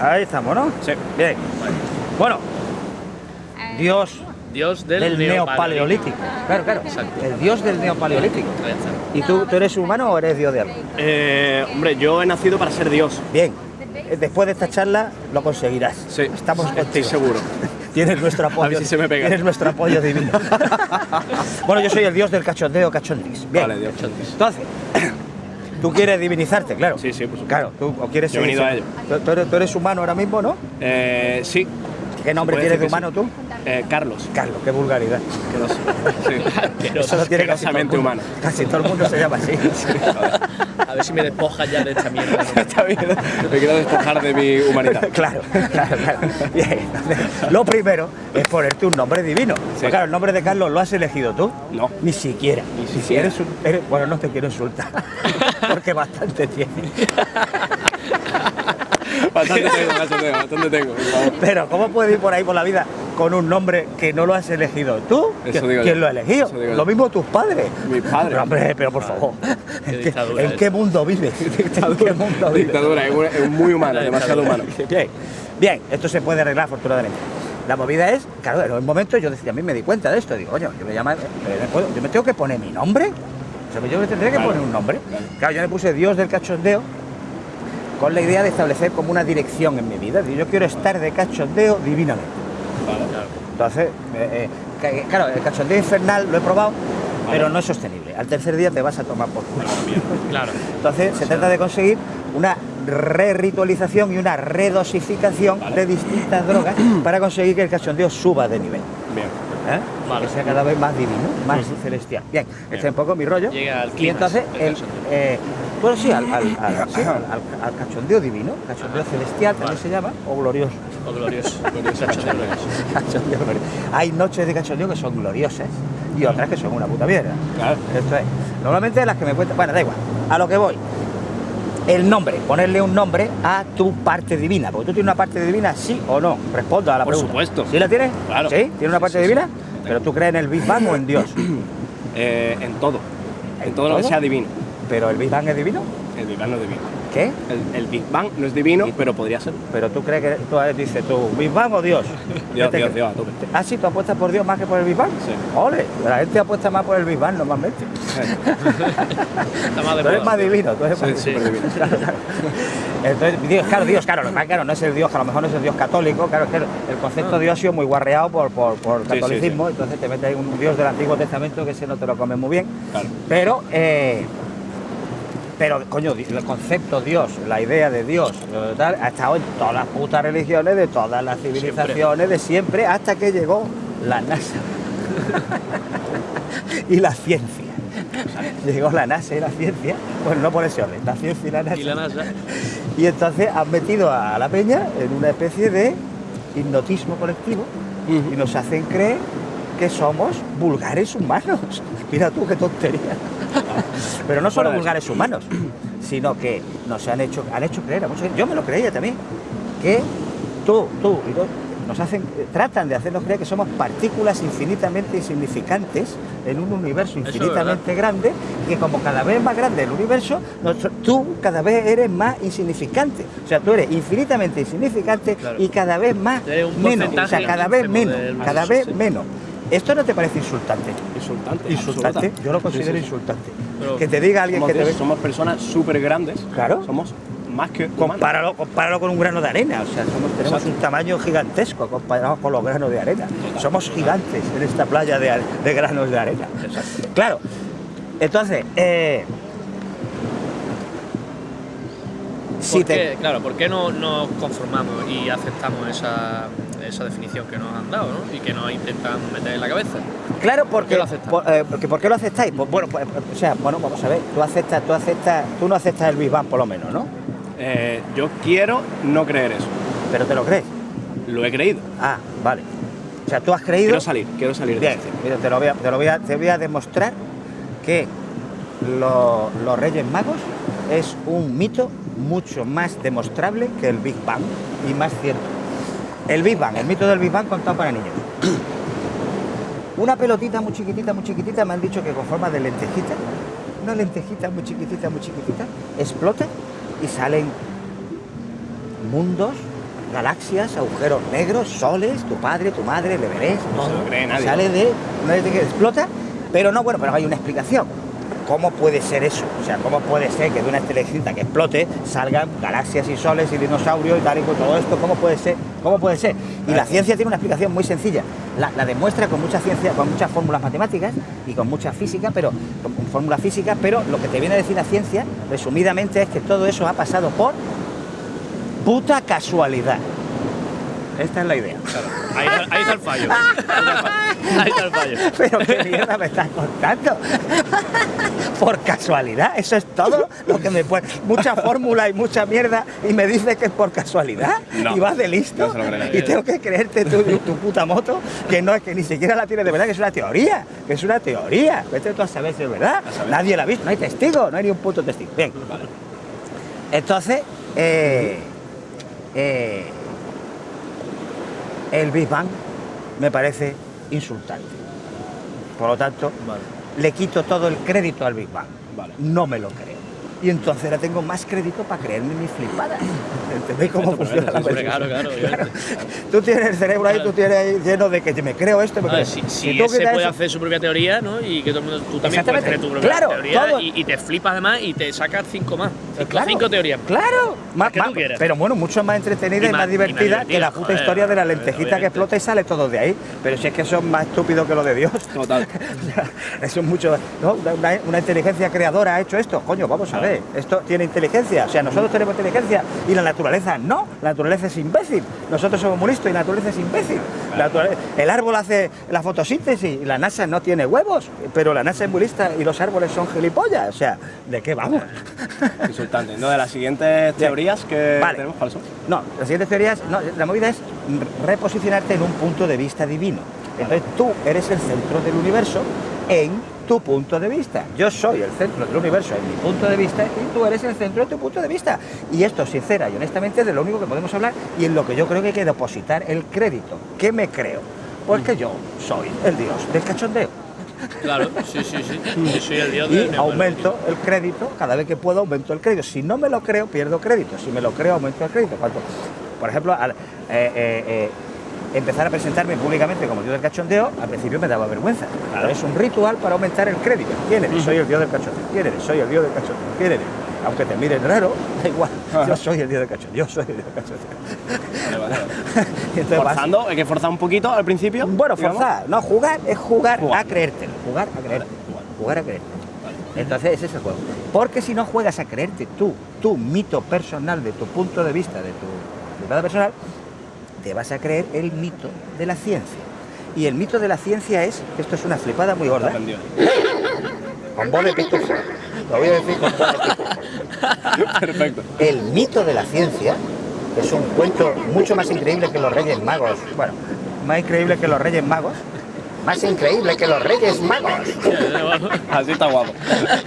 Ahí estamos, ¿no? Sí. Bien. Bueno, Dios Dios del, del neopaleolítico. Claro, claro. El Dios del neopaleolítico. Ahí está. ¿Y tú, tú eres humano o eres Dios de algo? Eh, hombre, yo he nacido para ser Dios. Bien. Eh, Después de esta charla lo conseguirás. Sí. Estamos Estoy contigo. seguro. Tienes nuestro apoyo. A ver si se me pega. Tienes nuestro apoyo divino. bueno, yo soy el dios del cachondeo cachondis. Bien. Vale, Dios. Entonces, tú quieres divinizarte, claro. Sí, sí, por supuesto. Claro, tú o quieres Yo he venido a ello. Tú, eres, tú eres humano ahora mismo, ¿no? Eh, sí. ¿Qué nombre tienes de humano tú? Eh, Carlos. Carlos, qué vulgaridad. Sí. Eso lo tiene casi humano. Casi todo el mundo se llama así. A ver si me despojas ya de esta mierda. Está bien. Me quiero despojar de mi humanidad. Claro, claro, claro. Entonces, lo primero es ponerte un nombre divino. Pues claro, el nombre de Carlos lo has elegido tú. No. Ni siquiera. Ni Si siquiera. eres un- eres- bueno, no te quiero insultar. Porque bastante tienes. Bastante tengo, bastante tengo, bastante tengo. por favor. Pero ¿cómo puedes ir por ahí por la vida con un nombre que no lo has elegido tú? Eso ¿Qui- digo ¿Quién yo. lo ha elegido? Eso digo Lo yo. mismo tus padres. Mis padres. Pero, hombre, pero por favor. Qué ¿En qué, en mundo vives? ¿En qué mundo vives? Dictadura, es, muy humano, demasiado humano. Bien, bien, esto se puede arreglar afortunadamente. La movida es, claro, en un momento yo decía, a mí me di cuenta de esto, digo, coño, yo me, llama, eh, yo me tengo que poner mi nombre. O sea, yo me tendré que poner un nombre. Claro, yo me puse Dios del cachondeo con la idea de establecer como una dirección en mi vida. Yo quiero estar de cachondeo divinamente. Entonces, eh, eh, ca- claro, el cachondeo infernal lo he probado, pero no es sostenible. Al tercer día te vas a tomar por culo. Claro. Entonces se trata de conseguir una re-ritualización y una redosificación de distintas drogas para conseguir que el cachondeo suba de nivel. Bien. ¿eh? Vale. Que sea cada vez más divino, más celestial. Bien, este es un poco mi rollo. Llega al y entonces, el, eh, bueno, sí, al, al- al- sí, al- al- al cachondeo divino, cachondeo celestial también Vale. se llama, o glorioso. O glorioso. glorioso cachondeo. Cachondeo glorioso. Hay noches de cachondeo que son gloriosas y otras que son una puta mierda. Claro. Esto es. Normalmente las que me cuentan. Bueno, da igual. A lo que voy. El nombre, ponerle un nombre a tu parte divina. Porque tú tienes una parte divina, sí o no. Responda a la Por pregunta. supuesto. ¿Sí la tienes? Claro. ¿Sí? ¿Tienes una parte Sí, sí, divina? sí. Pero tú crees en el Big Bang o en Dios. Eh, en todo. En, ¿En todo, lo que todo? sea divino. Pero el Big Bang es divino. El Big Bang no es divino. ¿Qué? El, el Big Bang no es divino, pero podría ser. Pero tú crees que tú dices tú, ¿Big Bang o Dios? Dios, ¿Qué te Dios? Dios, a tope. Ah, sí, tú apuestas por Dios más que por el Big Bang. Sí. Ole, la gente apuesta más por el Big Bang normalmente. Está más de Tú eres más divino, tú eres más Sí, divino. Claro, claro. Entonces, Dios, claro, Dios, claro, lo claro, no es el Dios, que a lo mejor no es el Dios católico, claro, es que el concepto de Dios ha sido muy guarreado por, por, por Sí, sí, catolicismo, entonces te metes ahí un Dios del Antiguo Testamento que ese no te lo comes muy bien. Claro. Pero, eh, pero, coño, el concepto Dios, la idea de Dios, tal, ha estado en todas las putas religiones, de todas las civilizaciones, de siempre, hasta que llegó la NASA y la ciencia. Llegó la NASA y la ciencia, bueno, no por ese orden, la ciencia y la NASA. Y la NASA. Y entonces han metido a la peña en una especie de hipnotismo colectivo y nos hacen creer que somos vulgares humanos. Mira tú qué tontería. Pero no solo vulgares humanos, sino que nos han hecho, han hecho creer a mucha gente, yo me lo creía también, que tú, tú y tú, nos hacen, tratan de hacernos creer que somos partículas infinitamente insignificantes en un universo es infinitamente grande, que como cada vez más grande el universo, tú cada vez eres más insignificante. O sea, tú eres infinitamente insignificante Claro. y cada vez más menos. O sea, porcentaje cada vez menos, cada vez menos. ¿Esto no te parece insultante? Insultante. Insultante, absoluta. yo lo considero sí, sí. insultante. Pero que te diga alguien que te ve. somos personas súper grandes. Claro. Somos más que. Compáralo, compáralo con un grano de arena, o sea, somos- tenemos Exacto. un tamaño gigantesco comparado con los granos de arena. Somos gigantes en esta playa de, granos de arena. Claro, entonces, eh, si ¿Por te- qué? Claro, ¿por qué no nos conformamos y aceptamos esa, esa definición que nos han dado ¿no? y que nos intentan meter en la cabeza? Claro, porque, qué lo aceptas? por, eh, porque ¿por qué lo aceptáis? Pues, bueno, pues, o sea, bueno, vamos a ver, tú aceptas, tú aceptas, tú no aceptas el Big Bang por lo menos, ¿no? Eh, yo quiero no creer eso. Pero te lo crees. Lo he creído. Ah, vale. O sea, tú has creído. Quiero salir, quiero salir de Bien, este. mira, te lo voy a, te lo voy a, te voy a demostrar que lo- los Reyes Magos es un mito mucho más demostrable que el Big Bang y más cierto. El Big Bang, el mito del Big Bang contado para niños. Una pelotita muy chiquitita, muy chiquitita, me han dicho que con forma de lentejita, una lentejita muy chiquitita, muy chiquitita, explota y salen mundos galaxias, agujeros negros, soles, tu padre, tu madre, el Everest, No se lo cree nadie. sale de una vez que explota, pero no, bueno, pero hay una explicación. ¿Cómo puede ser eso? O sea, ¿cómo puede ser que de una estrellita que explote salgan galaxias y soles y dinosaurios y tal y con todo esto? ¿Cómo puede ser? ¿Cómo puede ser? Y la ciencia tiene una explicación muy sencilla. La, la demuestra con mucha ciencia, con muchas fórmulas matemáticas y con mucha física, pero con, con fórmulas físicas, pero lo que te viene a decir la ciencia, resumidamente, es que todo eso ha pasado por puta casualidad. Esta es la idea. Ahí, está- ahí está el fallo. Ahí está el fallo. Pero qué mierda me estás contando. Por casualidad, eso es todo lo que me puede. Mucha fórmula y mucha mierda y me dices que es por casualidad. No. y vas de listo. No y tengo que creerte tu, tu puta moto, que no es que ni siquiera la tienes de verdad, que es una teoría. Que es una teoría. Vete tú a saber si es verdad. Nadie la ha visto, no hay testigo, no hay ni un puto testigo. Bien. Vale. Entonces, eh, eh, el Big Bang me parece insultante. Por lo tanto, Vale. Le quito todo el crédito al Big Bang. Vale. No me lo creo. Y entonces ahora tengo más crédito para creerme mis flipadas. ¿Entendéis cómo Perfecto, funciona la claro, claro. obviamente. Tú tienes el cerebro ahí, Claro. tú tienes ahí lleno de que me creo esto, me creo. ver, si, si tú ese puede eso- hacer su propia teoría, ¿no? Y que todo el mundo, tú también puedes tu propia Claro, teoría todo- y, y te flipas además y te sacas cinco más. Cinco, Claro, cinco teorías más. Claro, más, que tú más- quieras. pero bueno, mucho más entretenida Y y, más, más- y más divertida que la puta joder, historia de la obviamente. lentejita que explota y sale todo de ahí. Pero si es que eso es más estúpido que lo de Dios. Total. Eso es mucho. ¿no? Una, una inteligencia creadora ha hecho esto. Coño, vamos a ver. Esto tiene inteligencia. O sea, nosotros tenemos inteligencia y la naturaleza no. La naturaleza es imbécil. Nosotros somos muy listos y la naturaleza es imbécil. La el árbol hace la fotosíntesis y la NASA no tiene huevos. Pero la NASA es muy lista y los árboles son gilipollas. O sea, ¿de qué vamos? Insultante. No, de las siguientes teorías que Vale. tenemos, ¿cuáles son? No, las siguientes teorías, no, la movida es reposicionarte en un punto de vista divino. Entonces tú eres el centro del universo en tu punto de vista. Yo soy el centro del universo en mi punto de vista y tú eres el centro de tu punto de vista. Y esto, sincera y honestamente, es de lo único que podemos hablar y en lo que yo creo que hay que depositar el crédito. ¿Qué me creo? Pues que yo soy el dios del cachondeo. Claro, sí, sí, sí. Yo soy el dios Y aumento el crédito, cada vez que puedo aumento el crédito. Si no me lo creo, pierdo crédito. Si me lo creo, aumento el crédito. Por ejemplo, al, eh, eh, eh, empezar a presentarme públicamente como dios del cachondeo, al principio me daba vergüenza. Pero es un ritual para aumentar el crédito. ¿Quién eres? Soy el dios del cachondeo. ¿Quién eres? Soy el dios del cachondeo. ¿Quién eres? Aunque te miren raro, da igual. Yo soy el dios del cachondeo. Yo soy el dios del cachondeo. Vale, vale, entonces Forzando, hay que forzar un poquito al principio. bueno, digamos. forzar, no, jugar es jugar, Jugar. a creértelo, jugar a creerte, jugar. a creerte. Entonces ese es el juego. Porque si no juegas a creerte tú, tu mito personal de tu punto de vista, de tu privada personal, te vas a creer el mito de la ciencia. Y el mito de la ciencia es, esto es una flipada muy gorda, Aprendido. con voz de pitufo, lo voy a decir con voz de pitufo. Perfecto. El mito de la ciencia es un cuento mucho más increíble que los Reyes Magos. Bueno, más increíble que los Reyes Magos. Más increíble que los Reyes Magos. Así está guapo.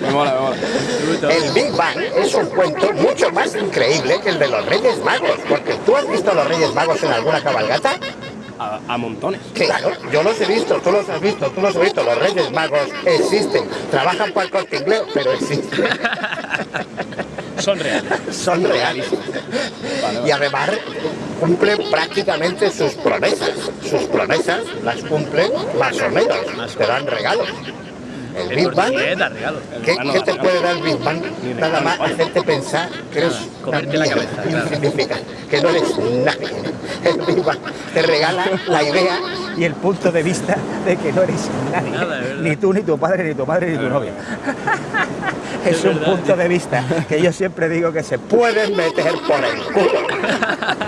Me mola, me mola. El Big Bang es un cuento mucho más increíble que el de los Reyes Magos. Porque tú has visto a los Reyes Magos en alguna cabalgata. A, a montones. Claro, yo los he visto, tú los has visto, tú los has visto. Los Reyes Magos existen. Trabajan para el corte inglés, pero existen. Son reales. Son reales. Y además cumplen prácticamente sus promesas. Sus promesas las cumplen más o menos. Te dan regalos. El Big Bang. ¿qué, regalo, qué te puede dar el Big Bang? Nada más hacerte pensar que eres una la cabeza, insignificante, que no eres nadie. El Big Bang te regala la idea y el punto de vista de que no eres nadie. Nada, ni tú, ni tu padre, ni tu madre, ni tu novia. Es Es un verdad, punto de vista que yo siempre digo que se pueden meter por el culo.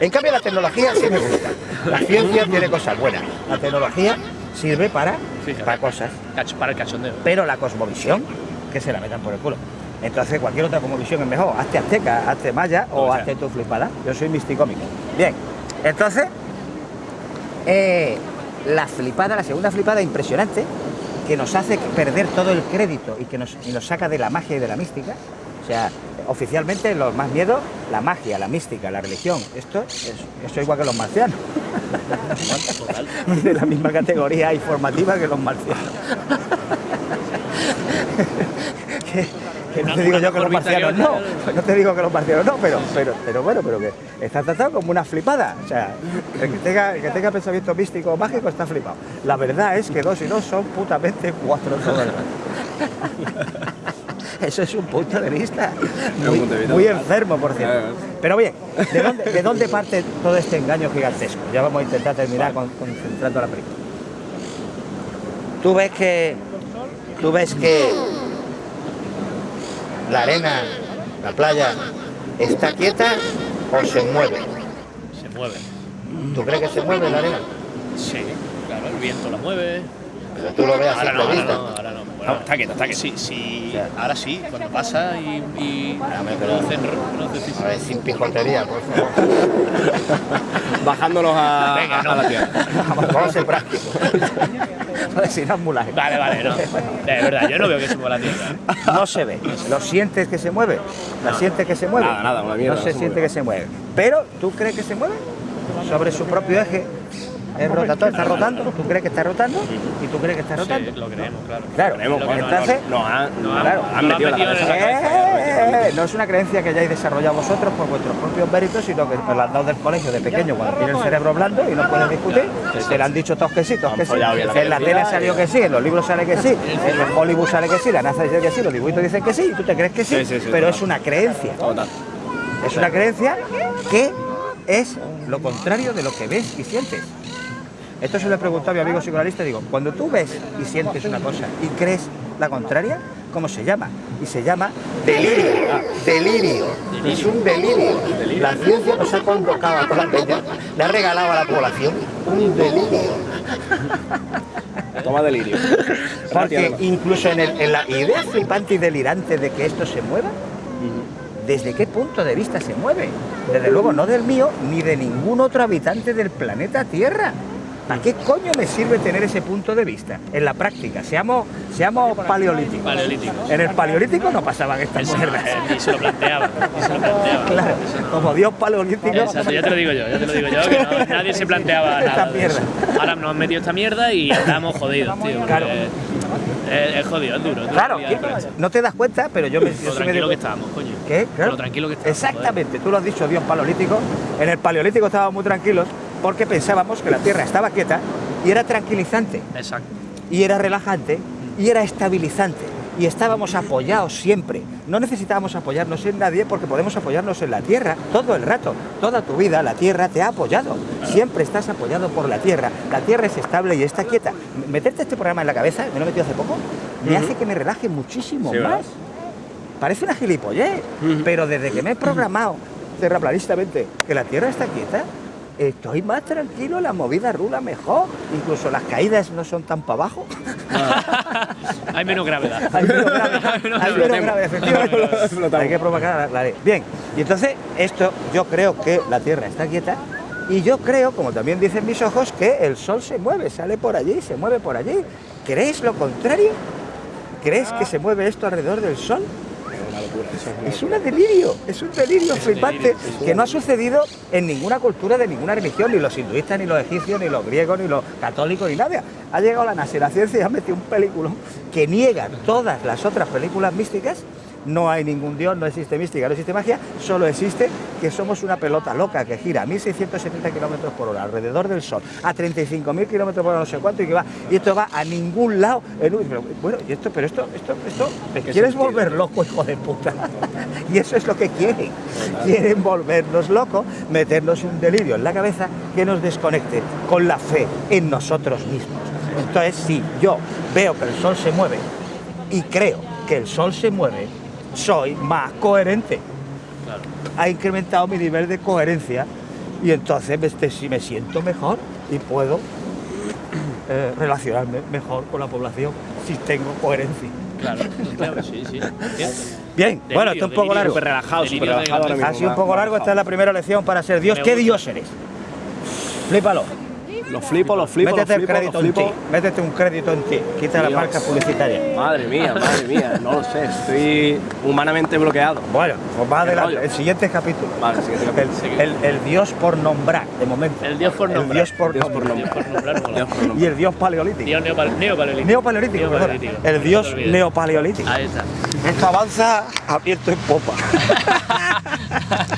En cambio, la tecnología sí me gusta. La ciencia tiene cosas buenas. La tecnología sirve para, para cosas. Para el cachondeo. Pero la cosmovisión, que se la metan por el culo. Entonces, cualquier otra cosmovisión es mejor. Hazte azteca, hazte maya o O sea. hazte tu flipada. Yo soy misticómico. Bien, entonces, eh, la flipada, la segunda flipada impresionante, que nos hace perder todo el crédito y que nos, y nos saca de la magia y de la mística. O sea, oficialmente los más miedos, la magia, la mística, la religión. Esto es, eso igual que los marcianos. de la misma categoría informativa que los marcianos. que, No te digo yo que los marcianos no, otra. no te digo que los marcianos no, pero, pero, pero bueno, pero que está tratado como una flipada. O sea, el que tenga, el que tenga pensamiento místico o mágico está flipado. La verdad es que dos y dos son putamente cuatro. Eso es un punto de vista muy, punto de vista muy total. enfermo, por cierto. Claro. Pero bien, ¿de dónde, de dónde parte todo este engaño gigantesco? Ya vamos a intentar terminar con- concentrando la película. Tú ves que. Tú ves que. La arena, la playa, está quieta o se mueve. Se mueve. ¿Tú crees que se mueve la arena? Sí, claro, el viento la mueve. Pero tú lo ves a no, simple ahora vista. no, ahora no. Está quieto, está quieto. Sí, sí, ahora sí, cuando pasa y, y pero- producen, producen- A ver, sin pijotería, por favor. Bajándolos a, Venga, no. a la tierra. Vamos, a ser prácticos. si no es mulaje. Vale, vale, no. De verdad, yo no veo que se mueva la tierra. No se ve. ¿Lo sientes que se mueve? ¿La sientes que se mueve? Nada, nada, una mierda, No no se siente que se mueve. Pero, ¿tú crees que se mueve? Sobre su propio eje. ¿Es rotatorio? ¿Está rotando? ¿Tú crees que está rotando? ¿Y tú crees que está rotando? Sí, lo creemos, claro. Claro, bueno, no- entonces... nos han, no claro, han no han metido la en cabeza. la Eh, eh, no es una creencia que hayáis desarrollado vosotros por vuestros propios méritos, sino que os la han dado del colegio de pequeño cuando tiene el cerebro blando y no puedes discutir. Te lo han dicho todos que sí, todos que sí. En la tele salió que sí, en los libros sale que sí, en Hollywood sale que sí, la NASA dice que sí, los dibujitos dicen que sí, y tú te crees que sí, pero es una creencia. Total. Es una creencia que es lo contrario de lo que ves y sientes. Esto se lo he preguntado a mi amigo psicoanalista, digo, cuando tú ves y sientes una cosa y crees la contraria, ¿cómo se llama? Y se llama delirio. Delirio. Es un delirio. La ciencia nos ha convocado a toda la peña, le ha regalado a la población un delirio. Toma delirio. Porque incluso en, el- en la idea flipante y delirante de que esto se mueva, ¿desde qué punto de vista se mueve? Desde luego no del mío ni de ningún otro habitante del planeta Tierra. ¿Para qué coño me sirve tener ese punto de vista? En la práctica, seamos, seamos paleolíticos. Paleolíticos. En el paleolítico no pasaban estas Eso, mierdas. eh, ni se lo planteaba, se lo planteaba. Claro, como Dios paleolítico. Exacto, ya te lo digo yo, ya te lo digo yo, que no- nadie se planteaba Esta nada mierda. Ahora nos han metido esta mierda y estamos jodidos, tío. Claro. Es, es jodido, es duro. es duro Claro, no te das cuenta, pero yo me, Lo tranquilo que estábamos, coño. ¿Qué? Claro. Lo tranquilo que estábamos. Exactamente, tú lo has dicho, Dios paleolítico. En el paleolítico estábamos muy tranquilos porque pensábamos que la Tierra estaba quieta y era tranquilizante. Exacto. y era relajante, y era estabilizante. Y estábamos apoyados siempre. No necesitábamos apoyarnos en nadie porque podemos apoyarnos en la Tierra todo el rato. Toda tu vida la Tierra te ha apoyado. Siempre estás apoyado por la Tierra. La Tierra es estable y está quieta. Meterte este programa en la cabeza, me lo he metido hace poco, me hace que me relaje muchísimo Sí, ¿verdad? más. Parece una gilipollez, pero desde que me he programado terraplanistamente que la Tierra está quieta, estoy más tranquilo, la movida rula mejor, incluso las caídas no son tan para abajo. Hay menos gravedad. Hay menos gravedad, hay menos Flotemos. gravedad, efectivamente. Hay que provocar la, la ley. Bien, y entonces esto yo creo que la Tierra está quieta y yo creo, como también dicen mis ojos, que el Sol se mueve, sale por allí, se mueve por allí. ¿Crees lo contrario? ¿Crees que se mueve esto alrededor del Sol? Es una locura. Eso es una Es un delirio, es un delirio Es flipante delirio, es que no ha sucedido en ninguna cultura de ninguna religión, ni los hinduistas, ni los egipcios, ni los griegos, ni los católicos, ni nada. Ha llegado la y la ciencia y ha metido un película que niega todas las otras películas místicas. No hay ningún dios, no existe mística, no existe magia, solo existe que somos una pelota loca que gira a 1670 kilómetros por hora alrededor del Sol, a 35.000 kilómetros por hora, no sé cuánto, y que va, y esto va a ningún lado. en un- pero, bueno, y esto, pero esto, esto, esto, ¿te ¿Qué quieres sentido volver loco, hijo de puta? Y eso es lo que quieren. Quieren volvernos locos, meternos un delirio en la cabeza que nos desconecte con la fe en nosotros mismos. Entonces, si yo veo que el sol se mueve y creo que el sol se mueve, soy más coherente. Claro. Ha incrementado mi nivel de coherencia y entonces este, si me siento mejor y puedo eh, relacionarme mejor con la población si tengo coherencia. Claro, claro, sí, sí. Bien, Delirio, bueno, esto es un poco delirio. largo. Súper relajado, de relajado. Ha sido un poco largo, esta es la primera lección para ser Dios. Me ¿Qué. Dios eres? Flípalo. Lo flipo, lo flipo, Métete lo el flipo, crédito lo en flipo. ti. Métete un crédito en ti. Quita la Dios. marca publicitaria. Madre mía, madre mía, no lo sé, estoy humanamente bloqueado. Bueno, pues va Qué adelante. rollo. El siguiente capítulo. Vale, siguiente El, capítulo. el- el dios por nombrar, de momento. El dios por El nombrar. dios por Dios por nombrar. Dios por nombrar, mola. Dios por nombre. Y el dios paleolítico. Dios neopal- neopaleolítico. Neopaleolítico. El No dios neopaleolítico. Ahí está. Esto avanza abierto en popa.